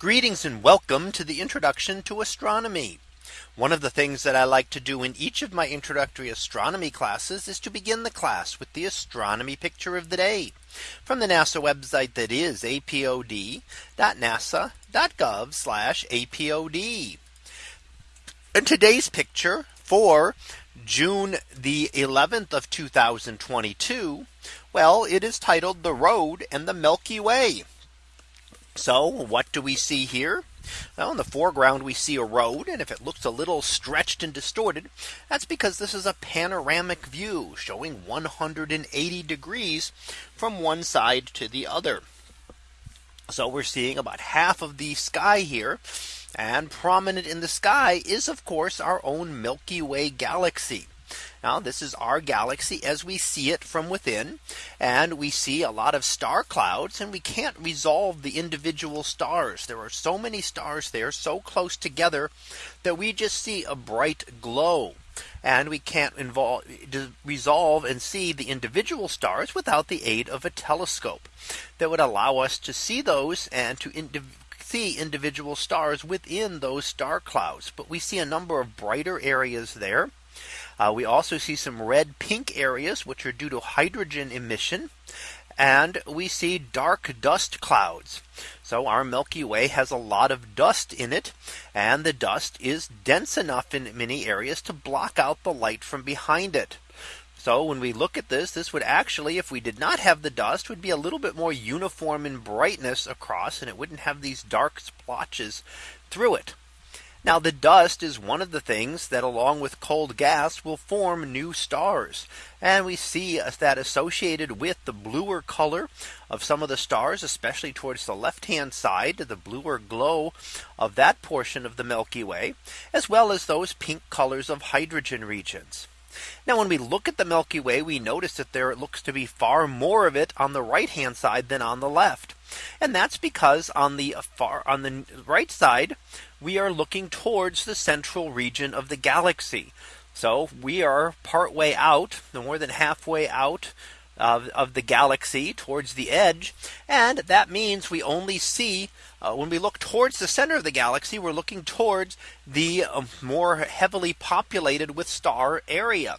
Greetings and welcome to the introduction to astronomy. One of the things that I like to do in each of my introductory astronomy classes is to begin the class with the astronomy picture of the day from the NASA website that is apod.nasa.gov apod. And today's picture for June the 11th of 2022. Well, it is titled the road and the Milky Way. So what do we see here? Well, in the foreground, we see a road. And if it looks a little stretched and distorted, that's because this is a panoramic view showing 180 degrees from one side to the other. So we're seeing about half of the sky here. And prominent in the sky is, of course, our own Milky Way galaxy. Now this is our galaxy as we see it from within. And we see a lot of star clouds and we can't resolve the individual stars. There are so many stars there so close together that we just see a bright glow. And we can't involve resolve and see the individual stars without the aid of a telescope that would allow us to see those and to see individual stars within those star clouds. But we see a number of brighter areas there. Uh, we also see some red pink areas, which are due to hydrogen emission. And we see dark dust clouds. So our Milky Way has a lot of dust in it. And the dust is dense enough in many areas to block out the light from behind it. So when we look at this, this would actually, if we did not have the dust, would be a little bit more uniform in brightness across, and it wouldn't have these dark splotches through it. Now the dust is one of the things that along with cold gas will form new stars. And we see that associated with the bluer color of some of the stars, especially towards the left hand side, the bluer glow of that portion of the Milky Way, as well as those pink colors of hydrogen regions. Now when we look at the Milky Way, we notice that there looks to be far more of it on the right hand side than on the left. And that's because on the far on the right side, we are looking towards the central region of the galaxy. So we are partway out, more than halfway out of, of the galaxy towards the edge. And that means we only see uh, when we look towards the center of the galaxy, we're looking towards the uh, more heavily populated with star area.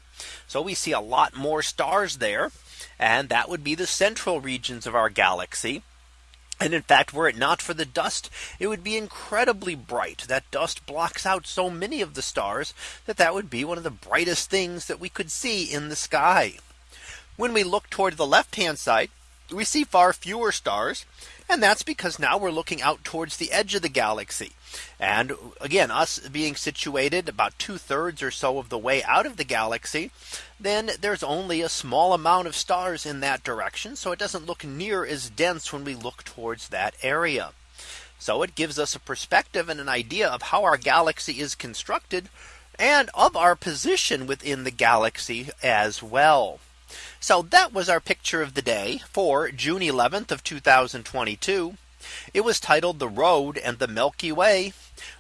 So we see a lot more stars there. And that would be the central regions of our galaxy. And in fact, were it not for the dust, it would be incredibly bright. That dust blocks out so many of the stars that that would be one of the brightest things that we could see in the sky. When we look toward the left hand side, we see far fewer stars. And that's because now we're looking out towards the edge of the galaxy. And again, us being situated about two thirds or so of the way out of the galaxy, then there's only a small amount of stars in that direction. So it doesn't look near as dense when we look towards that area. So it gives us a perspective and an idea of how our galaxy is constructed and of our position within the galaxy as well. So that was our picture of the day for June 11th of 2022. It was titled the road and the Milky Way.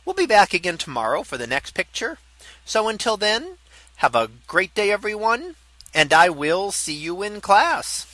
We'll be back again tomorrow for the next picture. So until then, have a great day, everyone. And I will see you in class.